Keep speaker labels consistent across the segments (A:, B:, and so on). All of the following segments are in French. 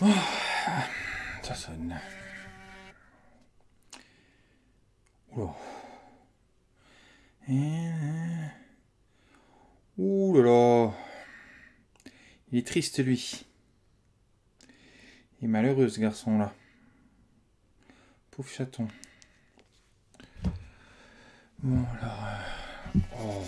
A: Oh, ça sonne. Oh. Ouh là là. Il est triste lui. Il est malheureux ce garçon là. Pauvre chaton. Euh, Oh.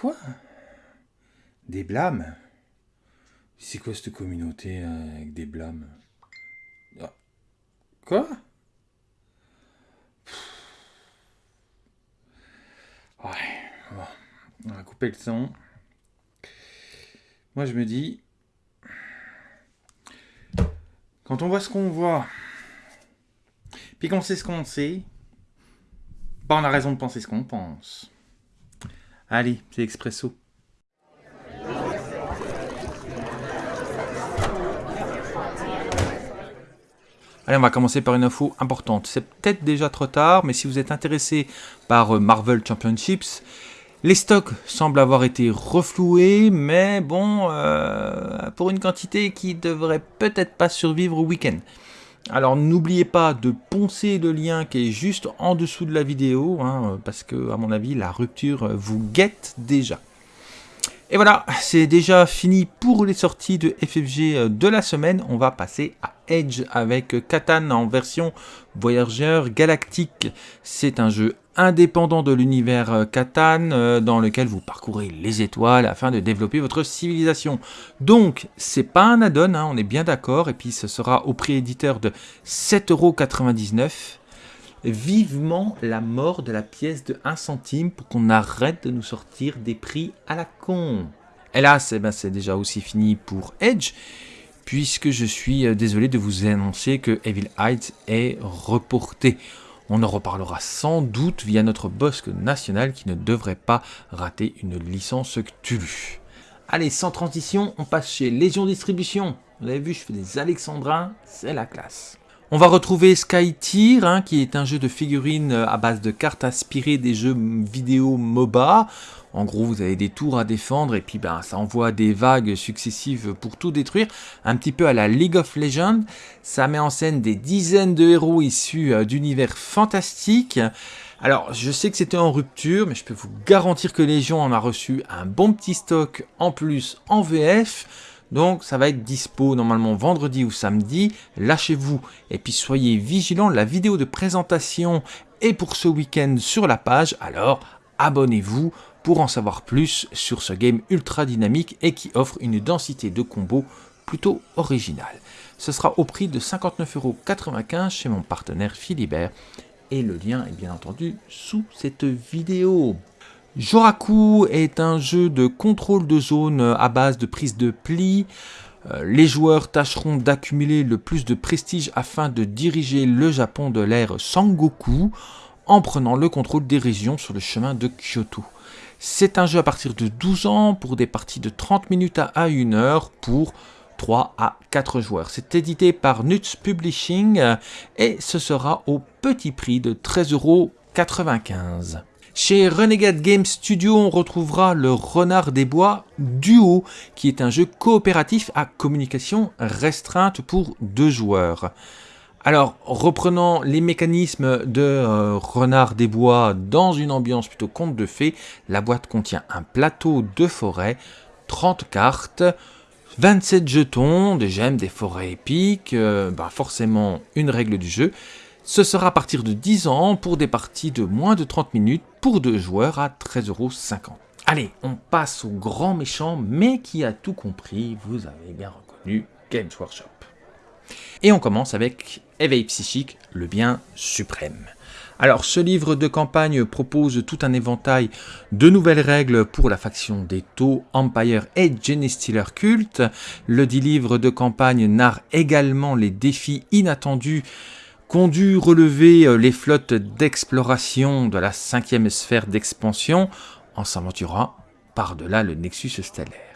A: Quoi Des blâmes C'est quoi cette communauté euh, avec des blâmes Ah. Quoi Ouais. On va couper le son. Moi je me dis... Quand on voit ce qu'on voit, puis qu'on sait ce qu'on sait, bah on a raison de penser ce qu'on pense. Allez, c'est Expresso. Allez, on va commencer par une info importante. C'est peut-être déjà trop tard, mais si vous êtes intéressé par euh, Marvel Championships, les stocks semblent avoir été refloués, mais bon, euh, pour une quantité qui devrait peut-être pas survivre au week-end. Alors n'oubliez pas de poncer le lien qui est juste en dessous de la vidéo, hein, parce que à mon avis la rupture vous guette déjà. Et voilà, c'est déjà fini pour les sorties de FFG de la semaine. On va passer à Edge avec Catan en version Voyageur Galactique. C'est un jeu indépendant de l'univers Catan euh, dans lequel vous parcourez les étoiles afin de développer votre civilisation. Donc, c'est pas un add-on, hein, on est bien d'accord, et puis ce sera au prix éditeur de 7,99€. Vivement la mort de la pièce de 1 centime pour qu'on arrête de nous sortir des prix à la con. Hélas, eh ben, c'est déjà aussi fini pour Edge, puisque je suis euh, désolé de vous annoncer que Evil Heights est reporté. On en reparlera sans doute via notre bosque national qui ne devrait pas rater une licence Cthulhu. Allez, sans transition, on passe chez Légion Distribution. Vous avez vu, je fais des alexandrins, c'est la classe. On va retrouver Sky Tier, hein, qui est un jeu de figurines à base de cartes inspirées des jeux vidéo MOBA. En gros, vous avez des tours à défendre et puis ben, ça envoie des vagues successives pour tout détruire. Un petit peu à la League of Legends. Ça met en scène des dizaines de héros issus euh, d'univers fantastiques. Alors, je sais que c'était en rupture, mais je peux vous garantir que Légion en a reçu un bon petit stock en plus en VF. Donc ça va être dispo normalement vendredi ou samedi, lâchez-vous. Et puis soyez vigilants, la vidéo de présentation est pour ce week-end sur la page, alors abonnez-vous pour en savoir plus sur ce game ultra dynamique et qui offre une densité de combos plutôt originale. Ce sera au prix de 59,95€ chez mon partenaire Philibert. Et le lien est bien entendu sous cette vidéo. Joraku est un jeu de contrôle de zone à base de prise de pli. Euh, Les joueurs tâcheront d'accumuler le plus de prestige afin de diriger le Japon de l'ère Sangoku en prenant le contrôle des régions sur le chemin de Kyoto. C'est un jeu à partir de 12 ans pour des parties de 30 minutes à 1 heure pour 3 à 4 joueurs. C'est édité par Nuts Publishing et ce sera au petit prix de 13,95€. Chez Renegade Game Studio, on retrouvera le Renard des Bois Duo, qui est un jeu coopératif à communication restreinte pour deux joueurs. Alors, reprenant les mécanismes de euh, Renard des Bois dans une ambiance plutôt conte de fées, la boîte contient un plateau de forêt, 30 cartes, 27 jetons, des gemmes, des forêts épiques, euh, bah forcément une règle du jeu. Ce sera à partir de 10 ans pour des parties de moins de 30 minutes pour deux joueurs à 13,50€. Allez, on passe au grand méchant, mais qui a tout compris, vous avez bien reconnu Games Workshop. Et on commence avec Éveil psychique, le bien suprême. Alors, ce livre de campagne propose tout un éventail de nouvelles règles pour la faction des Tau, Empire et Genestealer Cult. Le dit livre de campagne narre également les défis inattendus qu'ont dû relever les flottes d'exploration de la cinquième sphère d'expansion en s'aventurant par-delà le Nexus stellaire.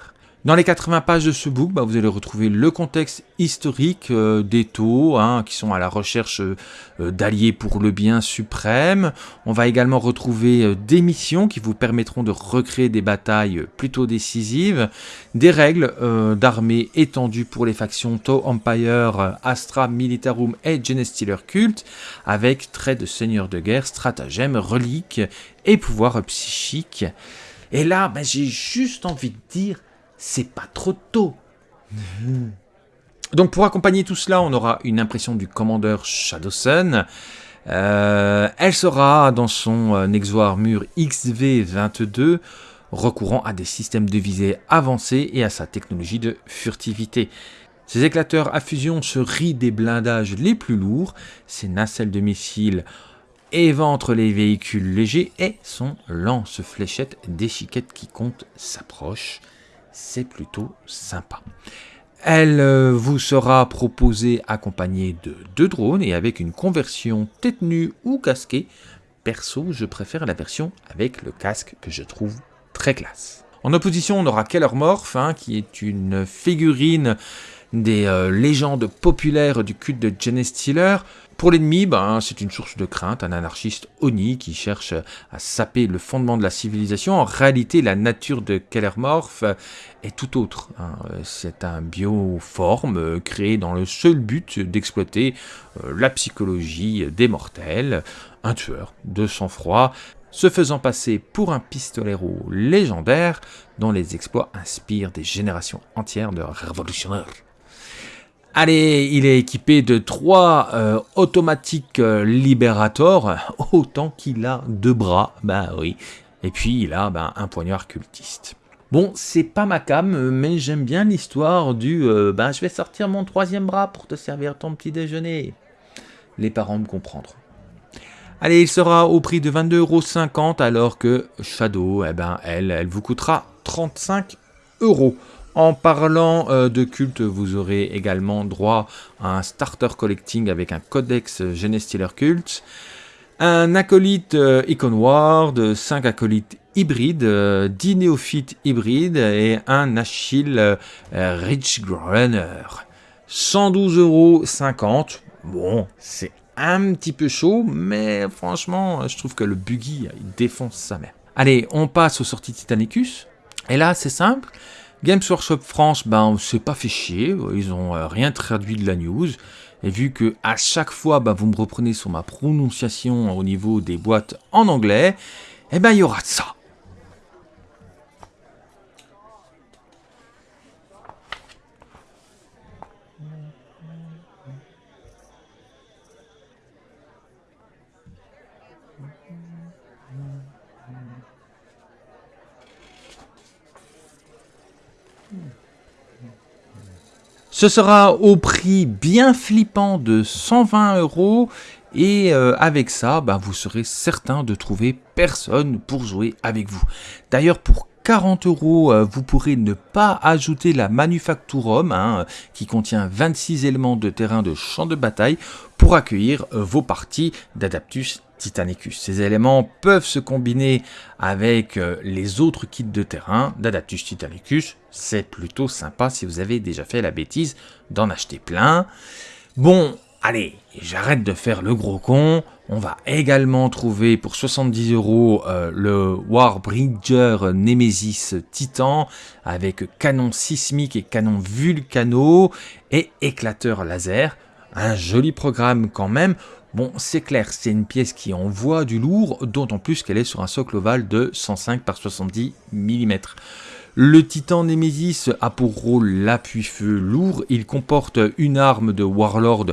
A: Dans les 80 pages de ce book, bah, vous allez retrouver le contexte historique euh, des taux, hein, qui sont à la recherche euh, d'alliés pour le bien suprême. On va également retrouver euh, des missions qui vous permettront de recréer des batailles plutôt décisives, des règles d'armée étendues pour les factions Tau Empire, Astra Militarum et Genestealer Cult, avec traits de seigneur de guerre, stratagèmes, reliques et pouvoirs psychiques. Et là, bah, j'ai juste envie de dire c'est pas trop tôt. Donc pour accompagner tout cela, on aura une impression du commandeur Shadowsun. Euh, elle sera dans son euh, Nexo Armure XV22, recourant à des systèmes de visée avancés et à sa technologie de furtivité. Ses éclateurs à fusion se rient des blindages les plus lourds, ses nacelles de missiles éventrent les véhicules légers et son lance-fléchette d'échiquette qui compte s'approche c'est plutôt sympa. Elle euh, vous sera proposée accompagnée de deux drones et avec une conversion tête nue ou casquée. Perso, je préfère la version avec le casque que je trouve très classe. En opposition, on aura Keller Morph, hein, qui est une figurine des euh, légendes populaires du culte de Jenny Steeler. Pour l'ennemi, ben, c'est une source de crainte, un anarchiste Oni qui cherche à saper le fondement de la civilisation. En réalité, la nature de Kellermorph est tout autre. Hein. C'est un bioforme euh, créé dans le seul but d'exploiter euh, la psychologie des mortels. Un tueur de sang-froid, se faisant passer pour un pistolero légendaire dont les exploits inspirent des générations entières de révolutionnaires. Allez, il est équipé de trois euh, automatiques euh, Liberator, autant qu'il a deux bras, bah oui. Et puis il a bah, un poignard cultiste. Bon, c'est pas ma cam, mais j'aime bien l'histoire du euh, bah, je vais sortir mon troisième bras pour te servir ton petit déjeuner. Les parents me comprendront. Allez, il sera au prix de 22,50€ alors que Shadow, eh ben, elle, elle vous coûtera 35 euros. En parlant euh, de culte, vous aurez également droit à un starter collecting avec un codex Genestealer Cult, un acolyte euh, Icon Ward, 5 acolytes hybrides, 10 euh, néophytes hybrides et un Achille Rich Runner. 112,50€. Bon, c'est un petit peu chaud, mais franchement, je trouve que le buggy, il défonce sa mère. Allez, on passe aux sorties Titanicus. Et là, c'est simple. Games Workshop France, ben, on s'est pas fait chier, ils ont euh, rien traduit de la news. Et vu que à chaque fois, ben, vous me reprenez sur ma prononciation au niveau des boîtes en anglais, eh ben, il y aura ça. Ce sera au prix bien flippant de 120 euros et euh, avec ça, ben, vous serez certain de trouver personne pour jouer avec vous. D'ailleurs, pour 40 euros, euh, vous pourrez ne pas ajouter la Manufacturum, hein, qui contient 26 éléments de terrain de champ de bataille, pour accueillir euh, vos parties d'Adaptus Titanicus. Ces éléments peuvent se combiner avec euh, les autres kits de terrain d'Adaptus Titanicus. C'est plutôt sympa si vous avez déjà fait la bêtise d'en acheter plein. Bon, allez, j'arrête de faire le gros con. On va également trouver pour 70 euros euh, le Warbridger Nemesis Titan avec canon sismique et canon vulcano et éclateur laser. Un joli programme quand même. Bon, c'est clair, c'est une pièce qui envoie du lourd, d'autant plus qu'elle est sur un socle ovale de 105 par 70 mm. Le Titan Nemesis a pour rôle l'appui-feu lourd. Il comporte une arme de Warlord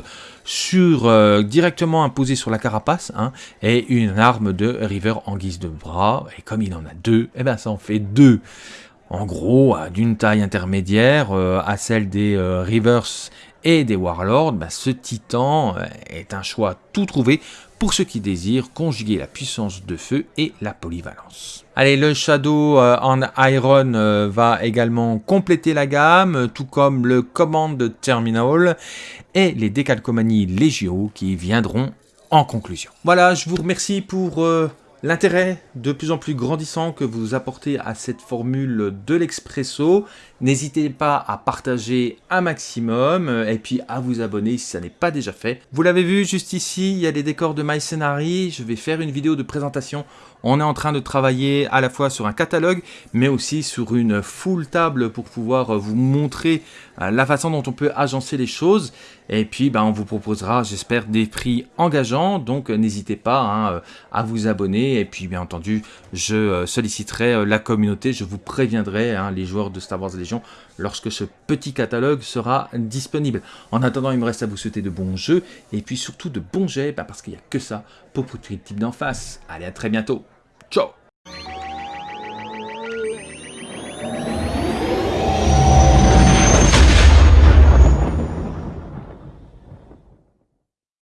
A: sur, euh, directement imposée sur la carapace hein, et une arme de River en guise de bras. Et comme il en a deux, eh ben ça en fait deux. En gros, d'une taille intermédiaire euh, à celle des euh, Rivers et des Warlords, bah, ce titan euh, est un choix tout trouvé pour ceux qui désirent conjuguer la puissance de feu et la polyvalence. Allez, le Shadow euh, en Iron euh, va également compléter la gamme, tout comme le Command Terminal et les décalcomanies Legio qui viendront en conclusion. Voilà, je vous remercie pour L'intérêt de plus en plus grandissant que vous apportez à cette formule de l'expresso, n'hésitez pas à partager un maximum et puis à vous abonner si ça n'est pas déjà fait. Vous l'avez vu juste ici, il y a les décors de MyScenari, je vais faire une vidéo de présentation. On est en train de travailler à la fois sur un catalogue mais aussi sur une full table pour pouvoir vous montrer euh, la façon dont on peut agencer les choses. Et puis ben, on vous proposera j'espère des prix engageants. Donc n'hésitez pas hein, à vous abonner. Et puis bien entendu, je euh, solliciterai euh, la communauté, je vous préviendrai, hein, les joueurs de Star Wars Légion, lorsque ce petit catalogue sera disponible. En attendant, il me reste à vous souhaiter de bons jeux, et puis surtout de bons jets, bah, parce qu'il n'y a que ça pour le type d'en face. Allez, à très bientôt. Ciao